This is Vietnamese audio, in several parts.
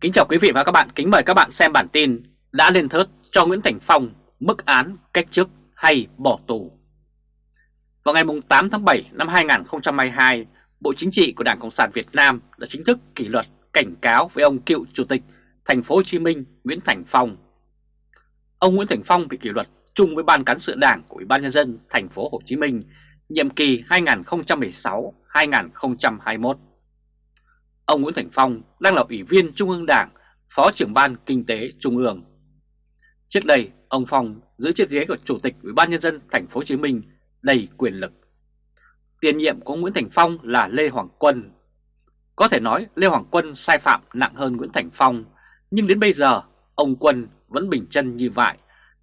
Kính chào quý vị và các bạn, kính mời các bạn xem bản tin đã lên thớt cho Nguyễn Thành Phong mức án cách chức hay bỏ tù. Vào ngày 8 tháng 7 năm 2022, Bộ Chính trị của Đảng Cộng sản Việt Nam đã chính thức kỷ luật cảnh cáo với ông cựu Chủ tịch Thành phố Hồ Chí Minh Nguyễn Thành Phong. Ông Nguyễn Thành Phong bị kỷ luật chung với Ban cán sự Đảng của Ủy ban nhân dân Thành phố Hồ Chí Minh nhiệm kỳ 2016-2021. Ông Nguyễn Thành Phong đang là Ủy viên Trung ương Đảng, Phó trưởng Ban Kinh tế Trung ương. Trước đây, ông Phong giữ chiếc ghế của Chủ tịch Ủy ban nhân dân Thành phố Hồ Chí Minh đầy quyền lực. Tiền nhiệm của Nguyễn Thành Phong là Lê Hoàng Quân. Có thể nói Lê Hoàng Quân sai phạm nặng hơn Nguyễn Thành Phong, nhưng đến bây giờ ông Quân vẫn bình chân như vậy,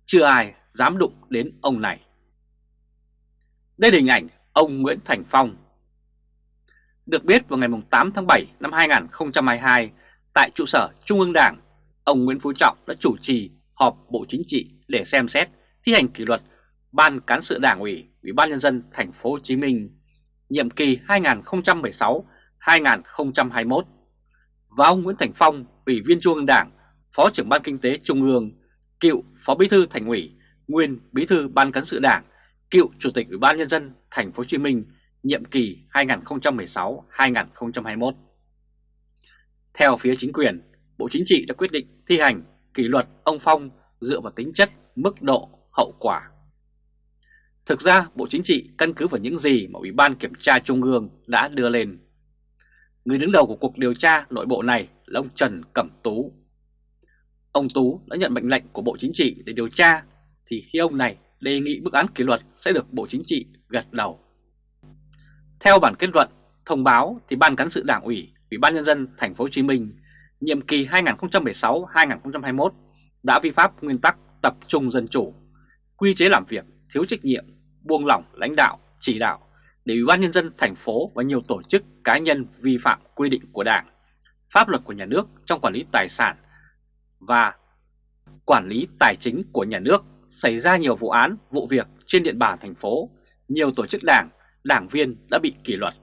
chưa ai dám đụng đến ông này. Đây là hình ảnh ông Nguyễn Thành Phong được biết vào ngày 8 tháng 7 năm 2022, tại trụ sở Trung ương Đảng, ông Nguyễn Phú Trọng đã chủ trì họp Bộ Chính trị để xem xét thi hành kỷ luật Ban cán sự Đảng ủy Ủy ban nhân dân thành phố Hồ Chí Minh nhiệm kỳ 2016-2021 và ông Nguyễn Thành Phong, Ủy viên Trung ương Đảng, Phó trưởng Ban Kinh tế Trung ương, cựu Phó Bí thư Thành ủy, nguyên Bí thư Ban cán sự Đảng, cựu Chủ tịch Ủy ban nhân dân thành phố Hồ Chí Minh nhiệm kỳ 2016-2021. Theo phía chính quyền, Bộ Chính trị đã quyết định thi hành kỷ luật ông Phong dựa vào tính chất, mức độ, hậu quả. Thực ra Bộ Chính trị căn cứ vào những gì mà Ủy ban Kiểm tra Trung ương đã đưa lên. Người đứng đầu của cuộc điều tra nội bộ này là ông Trần Cẩm Tú. Ông Tú đã nhận mệnh lệnh của Bộ Chính trị để điều tra thì khi ông này đề nghị bức án kỷ luật sẽ được Bộ Chính trị gật đầu. Theo bản kết luận thông báo thì Ban cán sự Đảng ủy, Ủy ban nhân dân thành phố Hồ Chí Minh nhiệm kỳ 2016-2021 đã vi phạm nguyên tắc tập trung dân chủ, quy chế làm việc thiếu trách nhiệm, buông lỏng lãnh đạo, chỉ đạo để Ủy ban nhân dân thành phố và nhiều tổ chức cá nhân vi phạm quy định của Đảng, pháp luật của nhà nước trong quản lý tài sản và quản lý tài chính của nhà nước xảy ra nhiều vụ án, vụ việc trên địa bàn thành phố, nhiều tổ chức đảng đảng viên đã bị kỷ luật.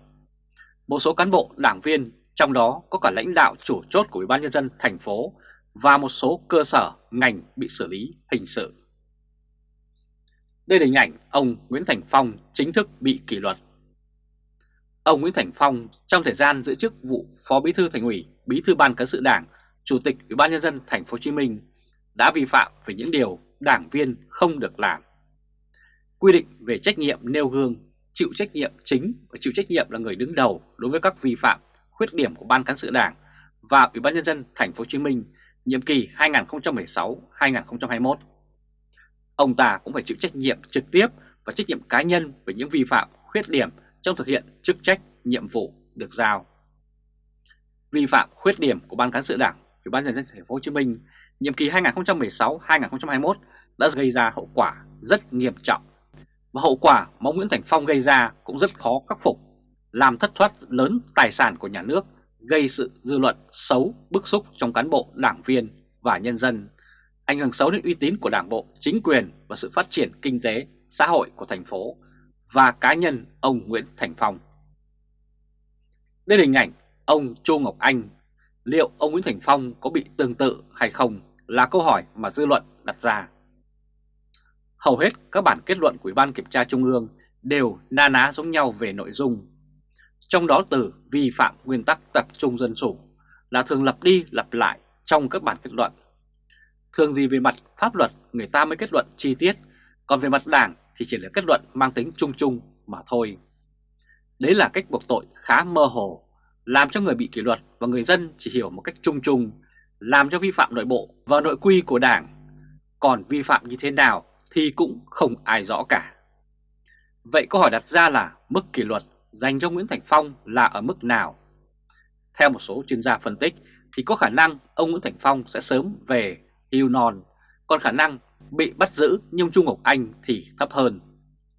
Một số cán bộ đảng viên, trong đó có cả lãnh đạo chủ chốt của Ủy ban nhân dân thành phố và một số cơ sở ngành bị xử lý hình sự. Đây là hình ảnh ông Nguyễn Thành Phong chính thức bị kỷ luật. Ông Nguyễn Thành Phong trong thời gian giữ chức vụ Phó Bí thư Thành ủy, Bí thư Ban cán sự Đảng, Chủ tịch Ủy ban nhân dân thành phố Hồ Chí Minh đã vi phạm về những điều đảng viên không được làm. Quy định về trách nhiệm nêu gương chịu trách nhiệm chính và chịu trách nhiệm là người đứng đầu đối với các vi phạm, khuyết điểm của Ban cán sự Đảng và Ủy ban nhân dân thành phố Hồ Chí Minh nhiệm kỳ 2016-2021. Ông ta cũng phải chịu trách nhiệm trực tiếp và trách nhiệm cá nhân về những vi phạm, khuyết điểm trong thực hiện chức trách, nhiệm vụ được giao. Vi phạm khuyết điểm của Ban cán sự Đảng, Ủy ban nhân dân thành phố Hồ Chí Minh nhiệm kỳ 2016-2021 đã gây ra hậu quả rất nghiêm trọng và hậu quả mà Nguyễn Thành Phong gây ra cũng rất khó khắc phục, làm thất thoát lớn tài sản của nhà nước, gây sự dư luận xấu, bức xúc trong cán bộ, đảng viên và nhân dân, ảnh hưởng xấu đến uy tín của đảng bộ, chính quyền và sự phát triển kinh tế, xã hội của thành phố và cá nhân ông Nguyễn Thành Phong. Đây là hình ảnh ông Chu Ngọc Anh, liệu ông Nguyễn Thành Phong có bị tương tự hay không là câu hỏi mà dư luận đặt ra. Hầu hết các bản kết luận của Ủy ban Kiểm tra Trung ương đều na ná giống nhau về nội dung. Trong đó từ vi phạm nguyên tắc tập trung dân chủ là thường lặp đi lặp lại trong các bản kết luận. Thường gì về mặt pháp luật người ta mới kết luận chi tiết, còn về mặt đảng thì chỉ là kết luận mang tính chung chung mà thôi. Đấy là cách buộc tội khá mơ hồ, làm cho người bị kỷ luật và người dân chỉ hiểu một cách chung chung, làm cho vi phạm nội bộ và nội quy của đảng. Còn vi phạm như thế nào thì cũng không ai rõ cả. Vậy câu hỏi đặt ra là mức kỷ luật dành cho Nguyễn Thành Phong là ở mức nào? Theo một số chuyên gia phân tích thì có khả năng ông Nguyễn Thành Phong sẽ sớm về hưu non, còn khả năng bị bắt giữ nhưng Trung Ngọc Anh thì thấp hơn.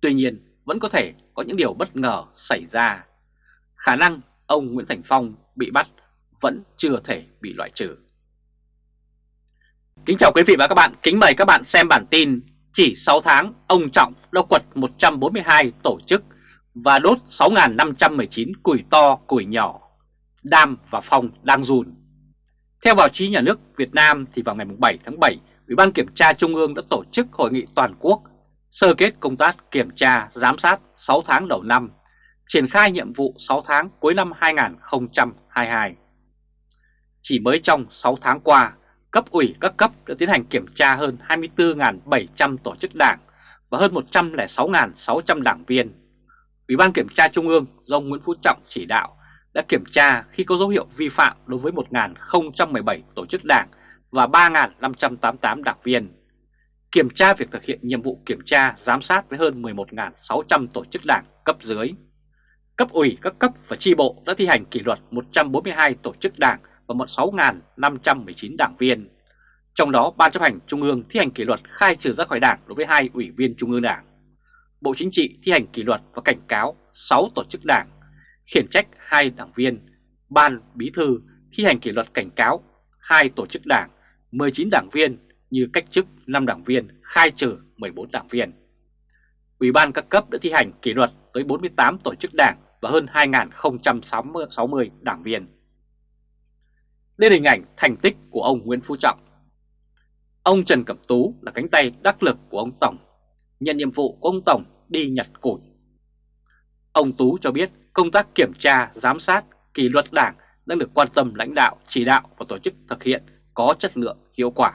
Tuy nhiên vẫn có thể có những điều bất ngờ xảy ra. Khả năng ông Nguyễn Thành Phong bị bắt vẫn chưa thể bị loại trừ. Kính chào quý vị và các bạn, kính mời các bạn xem bản tin chỉ 6 tháng, ông Trọng đã quật 142 tổ chức và đốt 6.519 củi to củi nhỏ. Đam và Phong đang run. Theo báo chí nhà nước Việt Nam thì vào ngày 7 tháng 7, Ủy ban Kiểm tra Trung ương đã tổ chức hội nghị toàn quốc sơ kết công tác kiểm tra, giám sát 6 tháng đầu năm, triển khai nhiệm vụ 6 tháng cuối năm 2022. Chỉ mới trong 6 tháng qua, cấp ủy các cấp đã tiến hành kiểm tra hơn 24.700 tổ chức đảng và hơn 106.600 đảng viên. Ủy ban Kiểm tra Trung ương do ông Nguyễn Phú Trọng chỉ đạo đã kiểm tra khi có dấu hiệu vi phạm đối với 1.017 tổ chức đảng và 3.588 đảng viên. Kiểm tra việc thực hiện nhiệm vụ kiểm tra, giám sát với hơn 11.600 tổ chức đảng cấp dưới. Cấp ủy các cấp và chi bộ đã thi hành kỷ luật 142 tổ chức đảng và 16.519 đảng viên. Trong đó, Ban chấp hành Trung ương thi hành kỷ luật khai trừ ra khỏi đảng đối với hai ủy viên Trung ương Đảng. Bộ Chính trị thi hành kỷ luật và cảnh cáo 6 tổ chức đảng, khiển trách hai đảng viên. Ban Bí thư thi hành kỷ luật cảnh cáo hai tổ chức đảng, 19 đảng viên như cách chức 5 đảng viên, khai trừ 14 đảng viên. Ủy ban các cấp đã thi hành kỷ luật tới 48 tổ chức đảng và hơn 2.060 đảng viên. Đây là hình ảnh thành tích của ông Nguyễn Phú Trọng. Ông Trần Cẩm Tú là cánh tay đắc lực của ông Tổng, nhận nhiệm vụ của ông Tổng đi nhặt củi. Ông Tú cho biết công tác kiểm tra, giám sát, kỷ luật đảng đang được quan tâm lãnh đạo, chỉ đạo và tổ chức thực hiện có chất lượng, hiệu quả.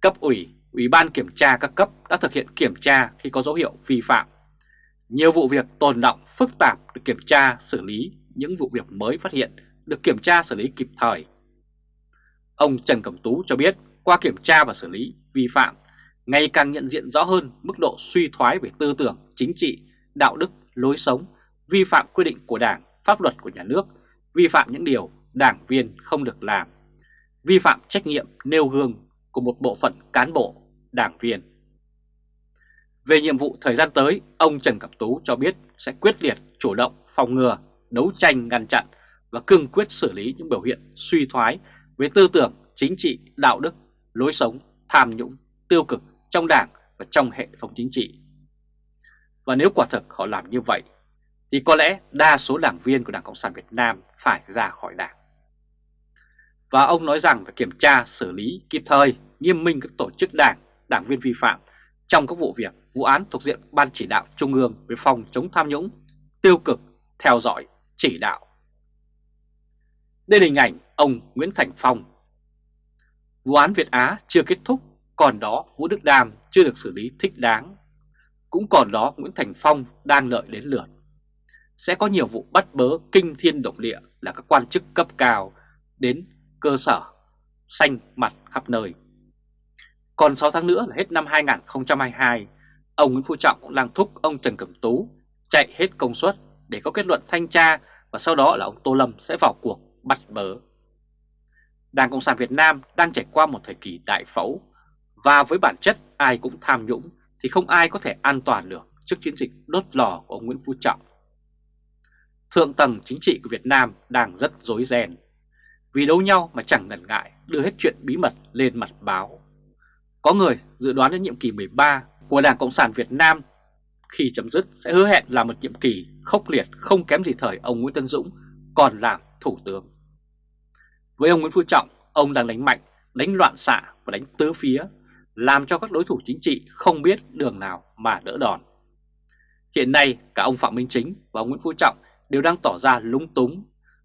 Cấp ủy, Ủy ban kiểm tra các cấp đã thực hiện kiểm tra khi có dấu hiệu vi phạm. Nhiều vụ việc tồn động, phức tạp được kiểm tra, xử lý, những vụ việc mới phát hiện được kiểm tra xử lý kịp thời. Ông Trần Cẩm Tú cho biết qua kiểm tra và xử lý vi phạm ngày càng nhận diện rõ hơn mức độ suy thoái về tư tưởng, chính trị, đạo đức, lối sống, vi phạm quy định của Đảng, pháp luật của nhà nước, vi phạm những điều đảng viên không được làm, vi phạm trách nhiệm nêu gương của một bộ phận cán bộ, đảng viên. Về nhiệm vụ thời gian tới, ông Trần Cẩm Tú cho biết sẽ quyết liệt, chủ động, phòng ngừa, đấu tranh ngăn chặn và cương quyết xử lý những biểu hiện suy thoái về tư tưởng, chính trị, đạo đức, lối sống, tham nhũng, tiêu cực trong đảng và trong hệ thống chính trị. Và nếu quả thực họ làm như vậy, thì có lẽ đa số đảng viên của Đảng Cộng sản Việt Nam phải ra khỏi đảng. Và ông nói rằng phải kiểm tra, xử lý kịp thời, nghiêm minh các tổ chức đảng, đảng viên vi phạm trong các vụ việc, vụ án thuộc diện Ban chỉ đạo Trung ương về phòng chống tham nhũng, tiêu cực, theo dõi, chỉ đạo đây là hình ảnh ông Nguyễn Thành Phong. Vụ án Việt Á chưa kết thúc, còn đó Vũ Đức Đam chưa được xử lý thích đáng. Cũng còn đó Nguyễn Thành Phong đang lợi đến lượt. Sẽ có nhiều vụ bắt bớ kinh thiên động địa là các quan chức cấp cao đến cơ sở, xanh mặt khắp nơi. Còn 6 tháng nữa là hết năm 2022, ông Nguyễn Phú Trọng cũng đang thúc ông Trần Cẩm Tú chạy hết công suất để có kết luận thanh tra và sau đó là ông Tô Lâm sẽ vào cuộc bắt bớ. Đảng Cộng sản Việt Nam đang trải qua một thời kỳ đại phẫu, và với bản chất ai cũng tham nhũng thì không ai có thể an toàn được trước chiến dịch đốt lò của ông Nguyễn Phú Trọng. Thượng tầng chính trị của Việt Nam đang rất rối ren vì đấu nhau mà chẳng ngần ngại đưa hết chuyện bí mật lên mặt báo. Có người dự đoán đến nhiệm kỳ 13 của Đảng Cộng sản Việt Nam khi chấm dứt sẽ hứa hẹn là một nhiệm kỳ khốc liệt không kém gì thời ông Nguyễn Tân Dũng, còn làm thủ tướng. Với ông Nguyễn Phú Trọng, ông đang đánh mạnh, đánh loạn xạ và đánh tứ phía, làm cho các đối thủ chính trị không biết đường nào mà đỡ đòn. Hiện nay cả ông Phạm Minh Chính và ông Nguyễn Phú Trọng đều đang tỏ ra lúng túng,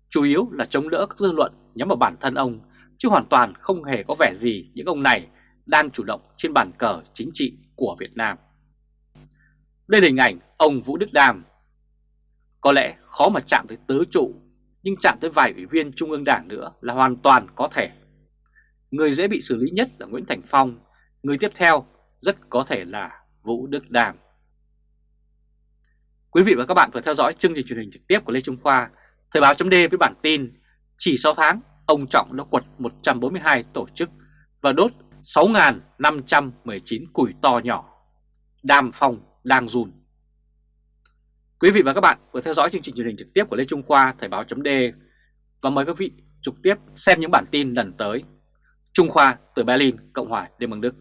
chủ yếu là chống đỡ các dư luận nhắm vào bản thân ông, chứ hoàn toàn không hề có vẻ gì những ông này đang chủ động trên bàn cờ chính trị của Việt Nam. Đây là hình ảnh ông Vũ Đức Đàm. Có lẽ khó mà chạm tới tứ trụ nhưng chạm tới vài ủy viên Trung ương Đảng nữa là hoàn toàn có thể. Người dễ bị xử lý nhất là Nguyễn Thành Phong, người tiếp theo rất có thể là Vũ Đức Đàm. Quý vị và các bạn vừa theo dõi chương trình truyền hình trực tiếp của Lê Trung Khoa, Thời báo chấm với bản tin Chỉ 6 tháng, ông Trọng đã quật 142 tổ chức và đốt 6.519 củi to nhỏ. Đàm Phong đang run. Quý vị và các bạn vừa theo dõi chương trình truyền hình trực tiếp của Lê Trung Khoa Thời báo chấm và mời các vị trực tiếp xem những bản tin lần tới. Trung Khoa từ Berlin, Cộng hòa Liên bang Đức.